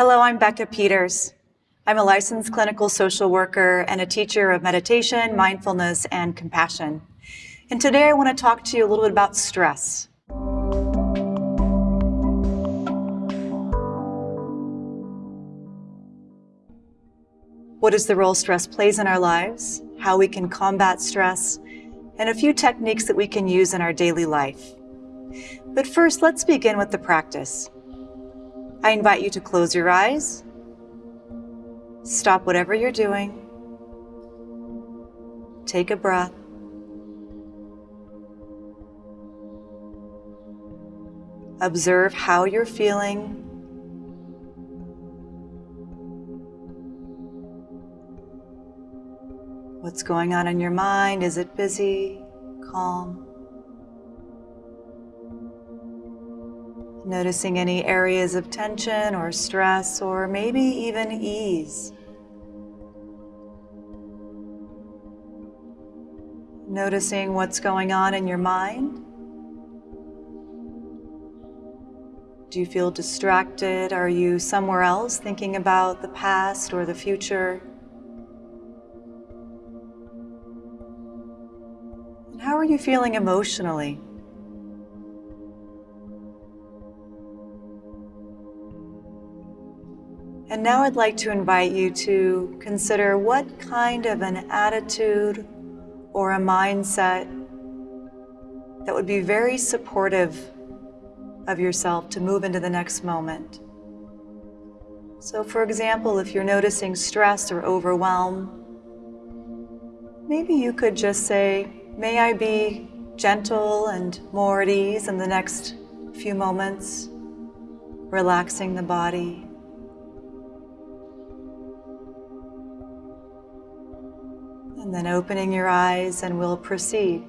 Hello, I'm Becca Peters. I'm a licensed clinical social worker and a teacher of meditation, mindfulness, and compassion. And today I want to talk to you a little bit about stress. What is the role stress plays in our lives, how we can combat stress, and a few techniques that we can use in our daily life. But first, let's begin with the practice. I invite you to close your eyes, stop whatever you're doing, take a breath, observe how you're feeling What's going on in your mind? Is it busy, calm? Noticing any areas of tension or stress or maybe even ease. Noticing what's going on in your mind. Do you feel distracted? Are you somewhere else thinking about the past or the future? How are you feeling emotionally? And now I'd like to invite you to consider what kind of an attitude or a mindset that would be very supportive of yourself to move into the next moment. So for example, if you're noticing stress or overwhelm, maybe you could just say, May I be gentle and more at ease in the next few moments, relaxing the body. And then opening your eyes and we'll proceed.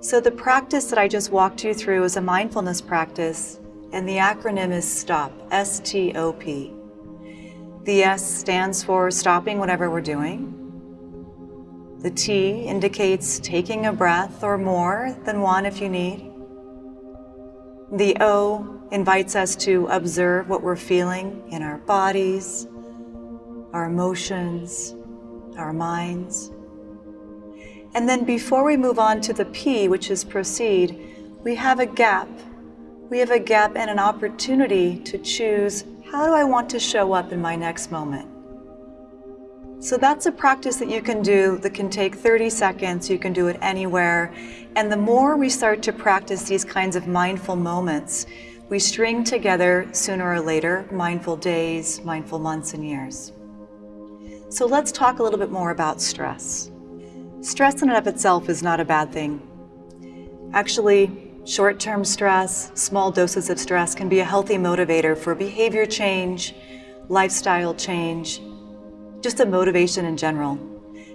So the practice that I just walked you through is a mindfulness practice and the acronym is STOP, S-T-O-P. The S stands for stopping whatever we're doing. The T indicates taking a breath or more than one if you need. The O invites us to observe what we're feeling in our bodies, our emotions, our minds. And then before we move on to the P, which is proceed, we have a gap. We have a gap and an opportunity to choose how do I want to show up in my next moment? So that's a practice that you can do that can take 30 seconds. You can do it anywhere. And the more we start to practice these kinds of mindful moments, we string together sooner or later mindful days, mindful months and years. So let's talk a little bit more about stress. Stress in and of itself is not a bad thing. Actually, short-term stress, small doses of stress can be a healthy motivator for behavior change, lifestyle change, just a motivation in general.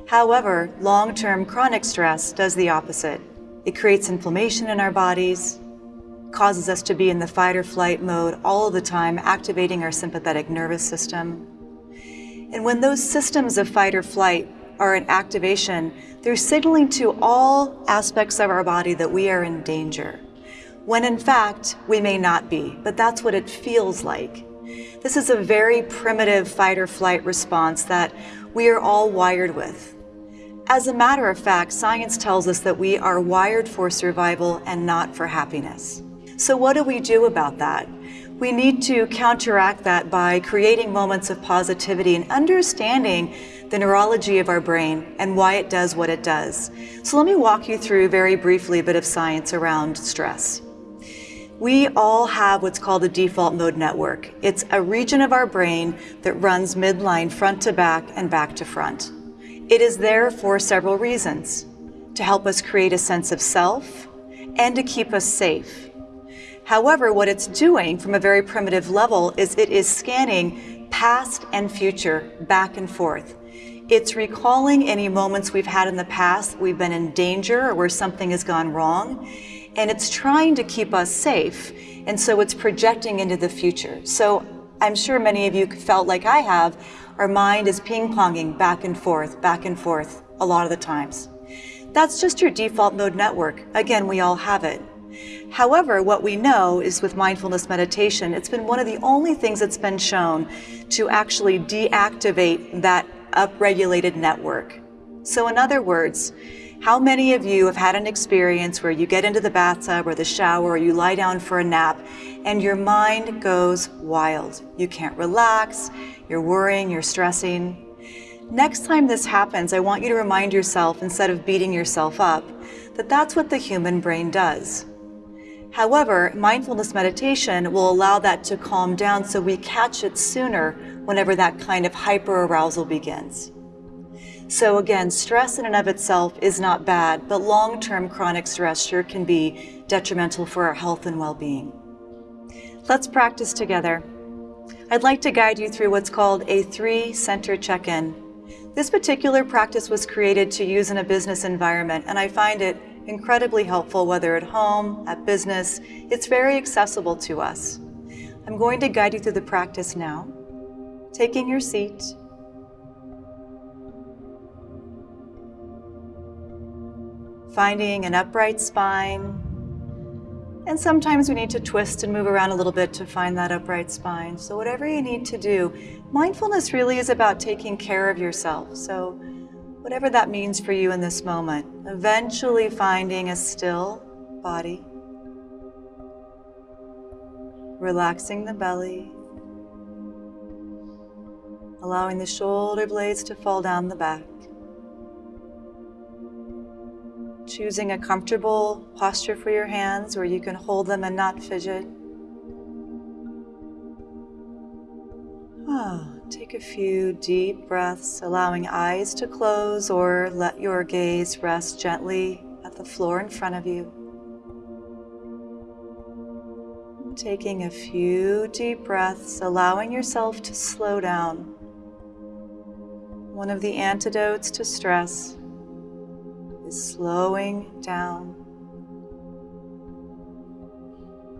However, long-term chronic stress does the opposite. It creates inflammation in our bodies, causes us to be in the fight or flight mode all the time, activating our sympathetic nervous system. And when those systems of fight or flight are in activation, they're signaling to all aspects of our body that we are in danger. When in fact, we may not be, but that's what it feels like. This is a very primitive fight or flight response that we are all wired with. As a matter of fact, science tells us that we are wired for survival and not for happiness. So what do we do about that? We need to counteract that by creating moments of positivity and understanding the neurology of our brain and why it does what it does. So let me walk you through very briefly a bit of science around stress. We all have what's called a default mode network. It's a region of our brain that runs midline front to back and back to front. It is there for several reasons. To help us create a sense of self and to keep us safe. However, what it's doing from a very primitive level is it is scanning past and future back and forth. It's recalling any moments we've had in the past, we've been in danger or where something has gone wrong, and it's trying to keep us safe. And so it's projecting into the future. So I'm sure many of you felt like I have, our mind is ping-ponging back and forth, back and forth a lot of the times. That's just your default mode network. Again, we all have it. However, what we know is with mindfulness meditation, it's been one of the only things that's been shown to actually deactivate that upregulated network. So, in other words, how many of you have had an experience where you get into the bathtub or the shower or you lie down for a nap and your mind goes wild? You can't relax, you're worrying, you're stressing. Next time this happens, I want you to remind yourself, instead of beating yourself up, that that's what the human brain does. However, mindfulness meditation will allow that to calm down so we catch it sooner whenever that kind of hyper arousal begins. So again, stress in and of itself is not bad, but long-term chronic stress sure can be detrimental for our health and well-being. Let's practice together. I'd like to guide you through what's called a three-center check-in. This particular practice was created to use in a business environment, and I find it incredibly helpful whether at home, at business. It's very accessible to us. I'm going to guide you through the practice now. Taking your seat, finding an upright spine. And sometimes we need to twist and move around a little bit to find that upright spine. So whatever you need to do, mindfulness really is about taking care of yourself. So whatever that means for you in this moment, eventually finding a still body, relaxing the belly, allowing the shoulder blades to fall down the back. choosing a comfortable posture for your hands where you can hold them and not fidget. Take a few deep breaths, allowing eyes to close or let your gaze rest gently at the floor in front of you. Taking a few deep breaths, allowing yourself to slow down. One of the antidotes to stress is slowing down,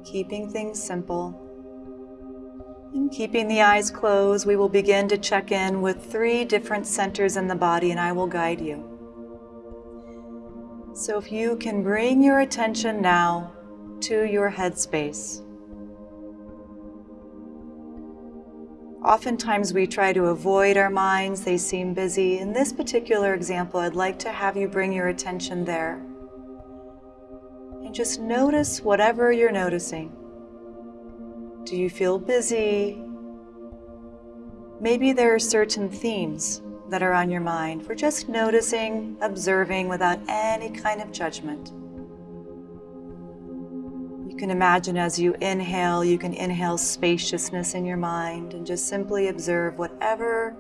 keeping things simple. Keeping the eyes closed, we will begin to check in with three different centers in the body, and I will guide you. So if you can bring your attention now to your headspace. Oftentimes we try to avoid our minds, they seem busy. In this particular example, I'd like to have you bring your attention there. And just notice whatever you're noticing. Do you feel busy? Maybe there are certain themes that are on your mind. We're just noticing, observing without any kind of judgment You can imagine as you inhale, you can inhale spaciousness in your mind and just simply observe whatever,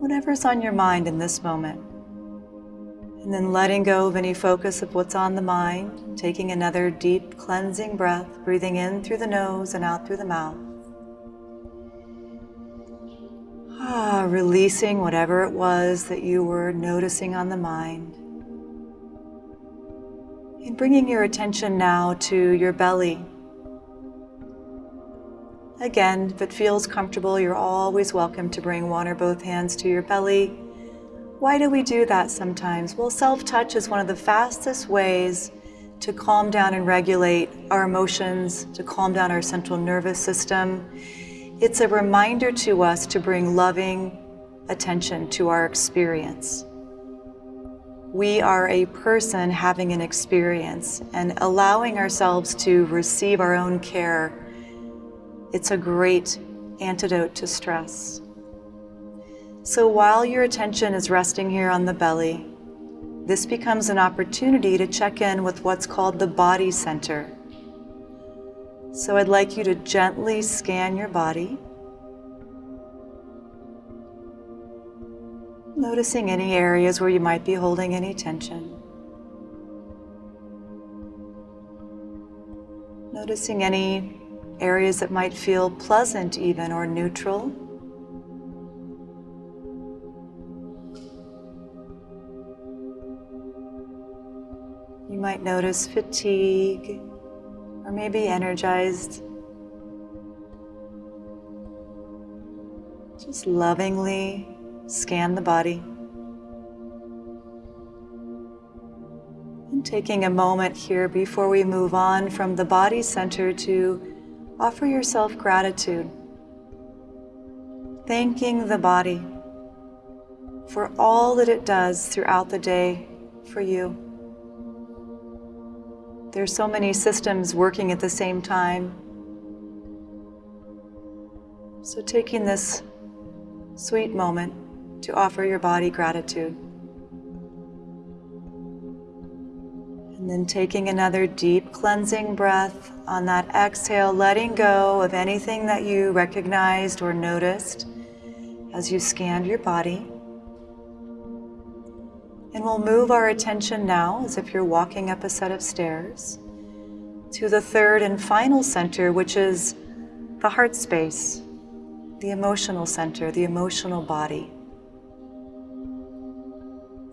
whatever's on your mind in this moment. And then letting go of any focus of what's on the mind, taking another deep cleansing breath, breathing in through the nose and out through the mouth. Ah, releasing whatever it was that you were noticing on the mind. And bringing your attention now to your belly. Again, if it feels comfortable, you're always welcome to bring one or both hands to your belly. Why do we do that sometimes? Well, self-touch is one of the fastest ways to calm down and regulate our emotions, to calm down our central nervous system. It's a reminder to us to bring loving attention to our experience we are a person having an experience and allowing ourselves to receive our own care, it's a great antidote to stress. So while your attention is resting here on the belly, this becomes an opportunity to check in with what's called the body center. So I'd like you to gently scan your body Noticing any areas where you might be holding any tension. Noticing any areas that might feel pleasant even or neutral. You might notice fatigue or maybe energized. Just lovingly Scan the body. And taking a moment here before we move on from the body center to offer yourself gratitude. Thanking the body for all that it does throughout the day for you. There's so many systems working at the same time. So taking this sweet moment to offer your body gratitude. And then taking another deep cleansing breath on that exhale, letting go of anything that you recognized or noticed as you scanned your body. And we'll move our attention now, as if you're walking up a set of stairs, to the third and final center, which is the heart space, the emotional center, the emotional body.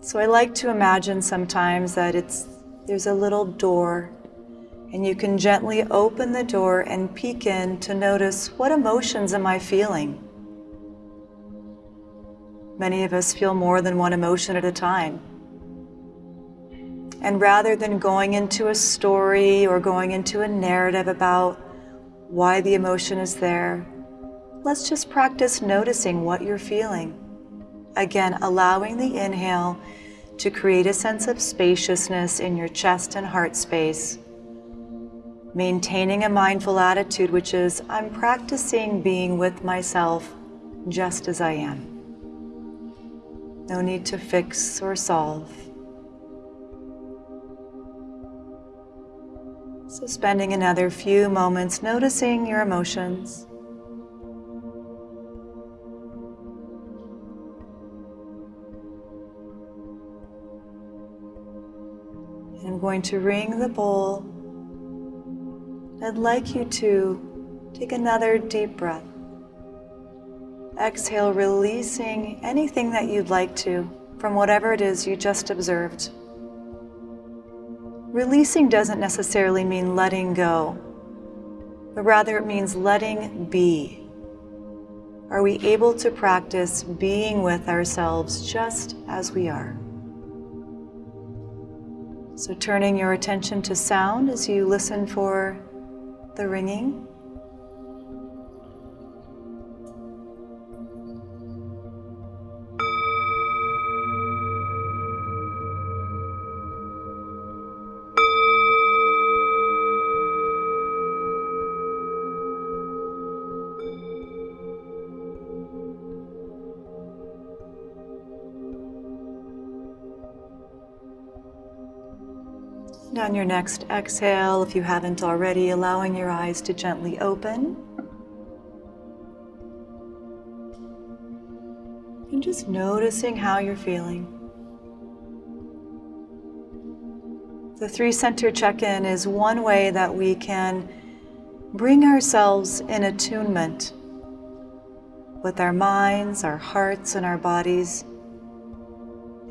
So I like to imagine sometimes that it's there's a little door and you can gently open the door and peek in to notice what emotions am I feeling? Many of us feel more than one emotion at a time. And rather than going into a story or going into a narrative about why the emotion is there, let's just practice noticing what you're feeling. Again, allowing the inhale to create a sense of spaciousness in your chest and heart space. Maintaining a mindful attitude, which is, I'm practicing being with myself just as I am. No need to fix or solve. So spending another few moments noticing your emotions. I'm going to ring the bowl. I'd like you to take another deep breath. Exhale, releasing anything that you'd like to from whatever it is you just observed. Releasing doesn't necessarily mean letting go, but rather it means letting be. Are we able to practice being with ourselves just as we are? So turning your attention to sound as you listen for the ringing. On your next exhale, if you haven't already, allowing your eyes to gently open. And just noticing how you're feeling. The three center check in is one way that we can bring ourselves in attunement with our minds, our hearts, and our bodies.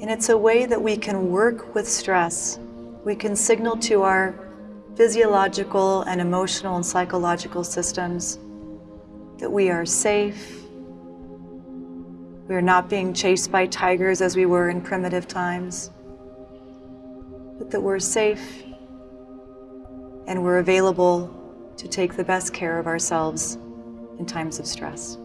And it's a way that we can work with stress we can signal to our physiological and emotional and psychological systems that we are safe. We are not being chased by tigers as we were in primitive times, but that we're safe and we're available to take the best care of ourselves in times of stress.